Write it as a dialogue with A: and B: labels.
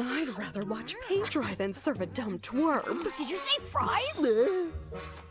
A: I'd rather watch paint dry than serve a dumb twerp.
B: Did you say fries?